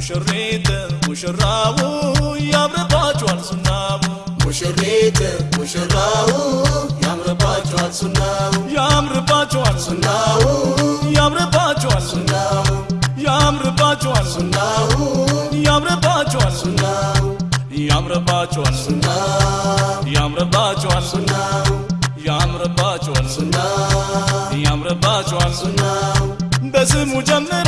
ሙሽሪት ሙሽራው ያምርባችኋል ሱናው ሙሽሪት ሙሽራው ያምርባቸዋል ሱናው ያምርባችኋል ሱናው ያምርባችኋል ሱናው ያምርባችኋል ሱናው ያምርባችኋል ሱናው ያምርባችኋል ሱናው ያምርባችኋል ሱናው ያምርባችኋል ሱናው ያምርባችኋል ሱናው በስሙ ሱናው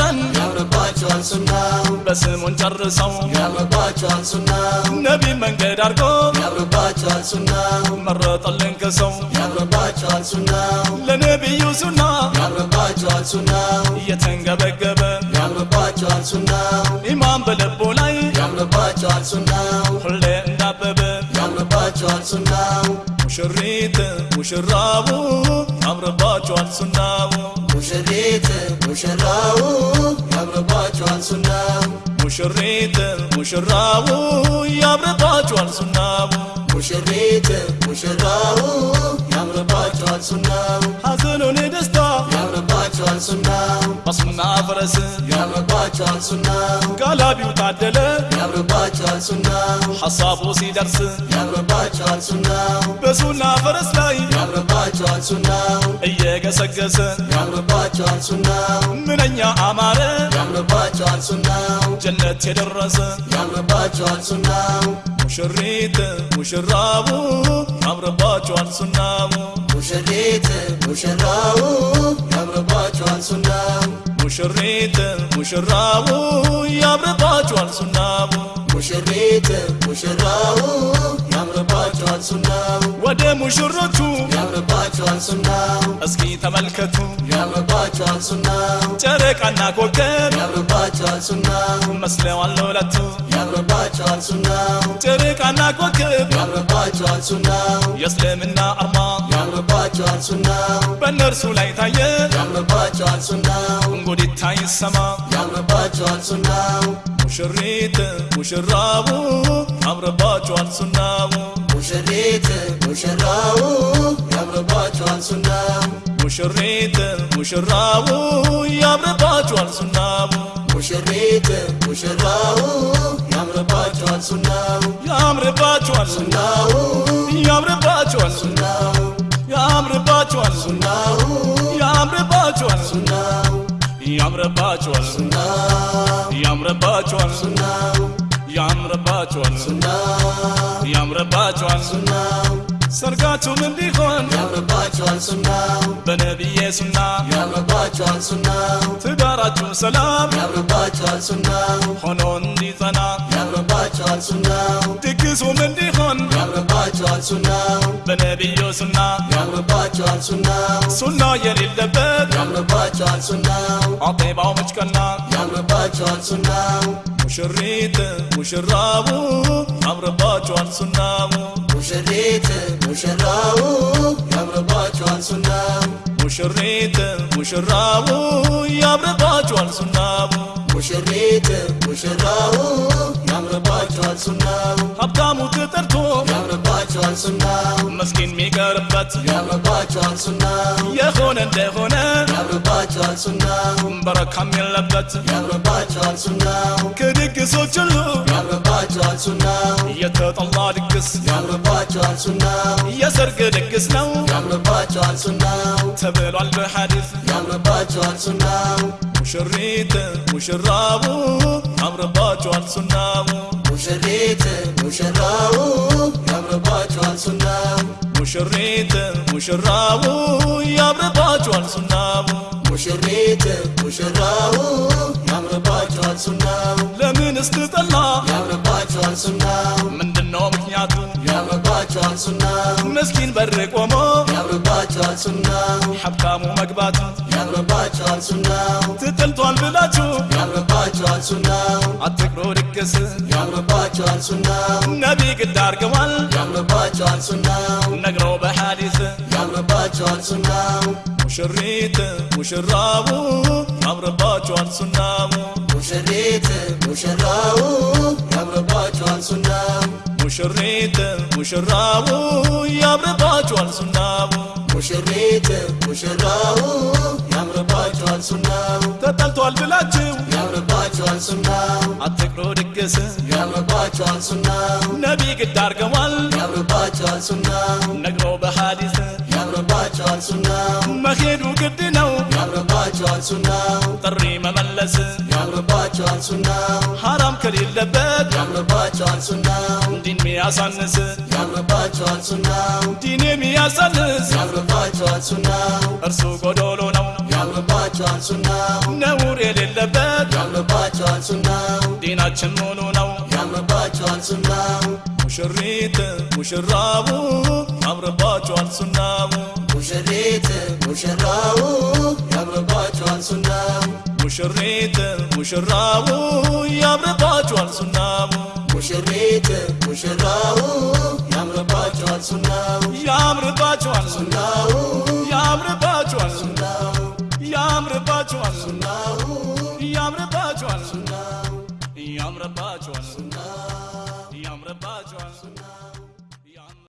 በስሙን ጨርሰው ያምርባቸዋል ሱናው ነቢ መንገድ አድርጎ ያምርባቸዋል ሱናው መረጠልን ከሰው ያምርባቸዋል ሱናው ለነቢዩ ሱና ያምርባቸዋል ሱናው እየተንገበገበ ያምርባቸዋል ሱናው ኢማን በልቦ ላይ ያምርባቸዋል ሱናው ሁሌ እንዳበበ ያምርባቸዋል ሱናው ሙሽሪት ሙሽራቡ ያምርባችኋል ሱናው ሙሽሪት ሙሽራው ያምርባቸዋል ሙሽሪት ሙሽራቡ ያምርባችኋል ሱናው። ሙሽሪት ሙሽራው ያምርባቸዋል ሱናው። ሐዘኑን ደስታ ያምርባቸዋል ሱናው። በሱና ፈረስ ያምርባቸዋል ሱናው። ጋላቢው ታደለ ያምርባቸዋል ሱናው። ሐሳቡ ሲደርስ ያምርባቸዋል ሱናው። በሱና ፈረስ ላይ ያምርባቸዋል ሱናው እየገሰገሰ ያምርባቸዋል ሱናው። ምንኛ አማረ ያምርባቸዋል ሱናው። ጀነት የደረሰ ያምርባቸዋል ሱናው። ሙሽሪት ሙሽራቡ ያምርባችኋል ሱናው። ሙሽሪት ሙሽራው ያምርባቸዋል ሱናው። ሙሽሪት ሙሽራቡ ያምርባችኋል ሱናው። ሙሽሪት ሙሽራው ያምርባቸዋል ሱናው ወደ ሙሽሮቹ ያምርባቸዋል ሱናው እስኪ ተመልከቱ። ያምርባቸዋል ሱናው ጨረቃና ኮከብ ያምርባቸዋል ሱናው መስለዋል ለሁለቱ ያምርባቸዋል ሱናው ጨረቃና ኮከብ ያምርባቸዋል ሱናው የእስልምና አርማ ያምርባቸዋል ሱናው በእነርሱ ላይ ታየ። ያምርባቸዋል ሱናው እንጉዲታ ይሰማ። ያምርባቸዋል ሱናው ሙሽሪት ሙሽራቡ ያምርባችኋል ሱናው። ሙሽሪት ሙሽራው ያምርባቸዋል ሱናው። ሙሽሪት ሙሽራቡ ያምርባችኋል ሱናው። ሙሽሪት ሙሽራው ያምርባቸዋል ሱናው። ያምርባችኋል ሱናው ያምርባችኋል ሱናው። ያምርባችኋል ሱናው። ያምርባችኋል ሱናው። ያምርባችኋል ሱናው ያምርባችኋል። ሱናው ሰርጋችሁም እንዲሆን ያምርባቸዋል ሱናው በነቢዬ ሱና ያምርባቸዋል ሱናው ትዳራችሁ ሰላም ያምርባቸዋል ሱናው ሆኖ እንዲጸና Rabbi chọn sunnah Tikki sunan di hon Ya Rabbi chọn sunnah Benebiyyo sunnah Ya Rabbi chọn sunnah Sunnah yeri lebed Ya Rabbi chọn sunnah Atiba o mıçkanna Ya Rabbi chọn sunnah مشريت مشراو يا ربا جوان ሙሽሪት ሙሽራው ያምርባቸዋል ሱናው። ሀብታሙ ተጠርቶ ያምርባቸዋል ሱናው። መስኪን የሚቀርበት ያምርባቸዋል ሱናው። የሆነ እንደሆነ ያምርባቸዋል ሱናው። በረካም የለበት ያምርባቸዋል ሱናው። ከድግሶች ሁሉ ያምርባቸዋል ሱናው። የተጠላ ድግስ ያምርባቸዋል ሱናው። የሰርግ ድግስ ነው። ያምርባቸዋል ሱናው። ተብሏል በሐዲስ ያምርባቸዋል ሱናው ሙሽሪት ሙሽራቡ ያምርባችኋል ሱናው። ሙሽሪት ሙሽራው ያምርባቸዋል ሱናው። ሙሽሪት ሙሽራቡ ያምርባችኋል ሱናው። ሙሽሪት ሙሽራው ያምርባቸዋል ሱናው። ለምን ስትጠላ ያምርባቸዋል ሱናው። ምንድነው ምክንያቱ ያምርባቸዋል ሱናው ምስኪን በር ቆሞ ያምርባቸዋል ሱናው ሀብታሙ መግባቱ ያምርባቸዋል ሱናው ትጥልቷል ብላችሁ ያምርባቸዋል ሱናው አትቅሮ ድግስ ያምርባቸዋል ሱናው ነቢ ግድ አርገዋል ያምርባቸዋል ሱናው ነግረው በሐዲስ ያምርባቸዋል ሱናው ሙሽሪት ሙሽራቡ ያምርባችኋል ሱናው ሙሽሪት ሙሽራው ያምርባቸዋል ሱናው ሙሽሪት ሙሽራቡ ያምርባችኋል ሱናው። ሙሽሪት ሙሽራው ያምርባቸዋል ሱናው። ተጠልቷል ብላችሁ ያምርባቸዋል ሱናው። አትቅሮ ድግስ። ያምርባቸዋል ሱናው። ነቢ ግድ አርገዋል ያምርባቸዋል ሱናው። ነግሮ በሐዲስ። ያምርባቸዋል ሱናው። መሄዱ ግድ ነው። ያምርባቸዋል ሱናው። ጥሪ መመለስ። ያምርባቸዋል ሱናው። ሐራም ከሌለበት። ያምርባቸዋል ሱናው ሚያሳንስ ያምርባቸዋል ሱናው። ዲን የሚያሳንስ ያምርባቸዋል ሱናው። እርሱ ጎዶሎ ነው። ያምርባቸዋል ሱናው። ነውር የሌለበት ያምርባቸዋል ሱናው። ዲናችን ሙሉ ነው። ያምርባቸዋል ሱናው። ሙሽሪት ሙሽራቡ ያምርባቸዋል ሱናው። ሙሽሪት ሙሽራው ያምርባቸዋል ሱናው። ሙሽሪት ሙሽራቡ ያምርባቸዋል ሱናው ሙሽሪት ሙሽራው ያምርባቸዋል ሱናው። ያምርባቸዋል። ሱና